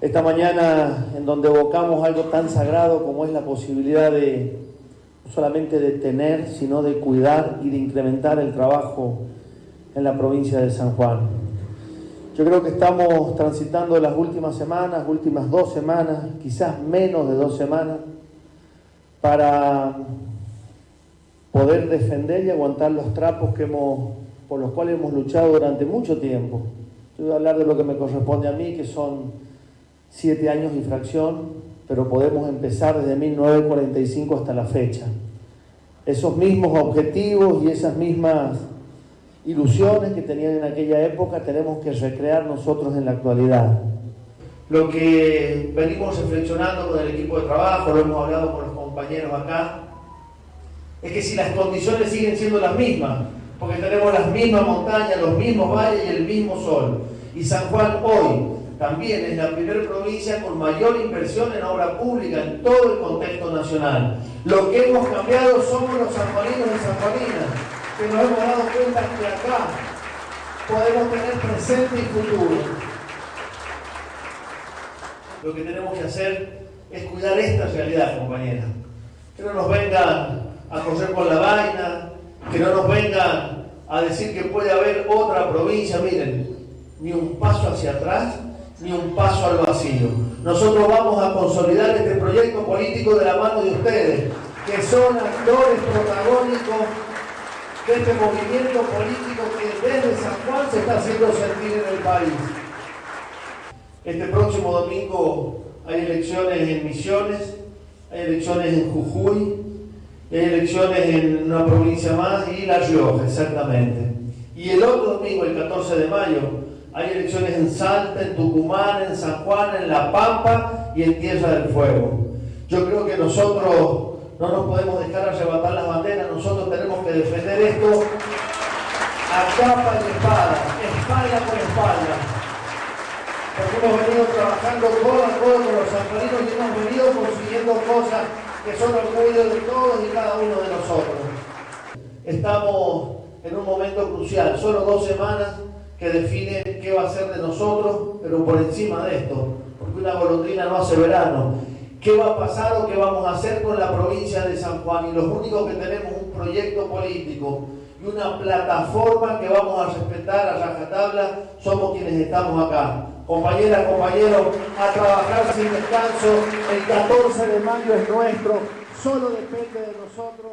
esta mañana en donde evocamos algo tan sagrado como es la posibilidad de no solamente de tener, sino de cuidar y de incrementar el trabajo en la provincia de San Juan. Yo creo que estamos transitando las últimas semanas, últimas dos semanas, quizás menos de dos semanas, para poder defender y aguantar los trapos que hemos, por los cuales hemos luchado durante mucho tiempo. Yo a hablar de lo que me corresponde a mí, que son siete años y fracción, pero podemos empezar desde 1945 hasta la fecha. Esos mismos objetivos y esas mismas ilusiones que tenían en aquella época tenemos que recrear nosotros en la actualidad. Lo que venimos reflexionando con el equipo de trabajo, lo hemos hablado con los compañeros acá, es que si las condiciones siguen siendo las mismas, porque tenemos las mismas montañas, los mismos valles y el mismo sol, y San Juan hoy también es la primera provincia con mayor inversión en obra pública en todo el contexto nacional. Lo que hemos cambiado somos los sanjuaninos y sanjuaninas, que nos hemos dado cuenta que acá podemos tener presente y futuro. Lo que tenemos que hacer es cuidar esta realidad, compañeras. Que no nos vengan a correr con la vaina, que no nos vengan a decir que puede haber otra provincia, miren, ni un paso hacia atrás ni un paso al vacío. Nosotros vamos a consolidar este proyecto político de la mano de ustedes, que son actores protagónicos de este movimiento político que desde San Juan se está haciendo sentir en el país. Este próximo domingo hay elecciones en Misiones, hay elecciones en Jujuy, hay elecciones en una provincia más y La Rioja, exactamente. Y el otro domingo, el 14 de mayo, hay elecciones en Salta, en Tucumán, en San Juan, en La Pampa y en Tierra del Fuego. Yo creo que nosotros no nos podemos dejar arrebatar las banderas, nosotros tenemos que defender esto a capa y espada, espalda por espalda. Porque hemos venido trabajando codo a codo con los sanjuaninos y hemos venido consiguiendo cosas que son orgullo de todos y cada uno de nosotros. Estamos en un momento crucial, solo dos semanas que define qué va a ser de nosotros, pero por encima de esto, porque una golondrina no hace verano. ¿Qué va a pasar o qué vamos a hacer con la provincia de San Juan? Y los únicos que tenemos un proyecto político y una plataforma que vamos a respetar a rajatabla somos quienes estamos acá. Compañeras, compañeros, a trabajar sin descanso. El 14 de mayo es nuestro, solo depende de nosotros.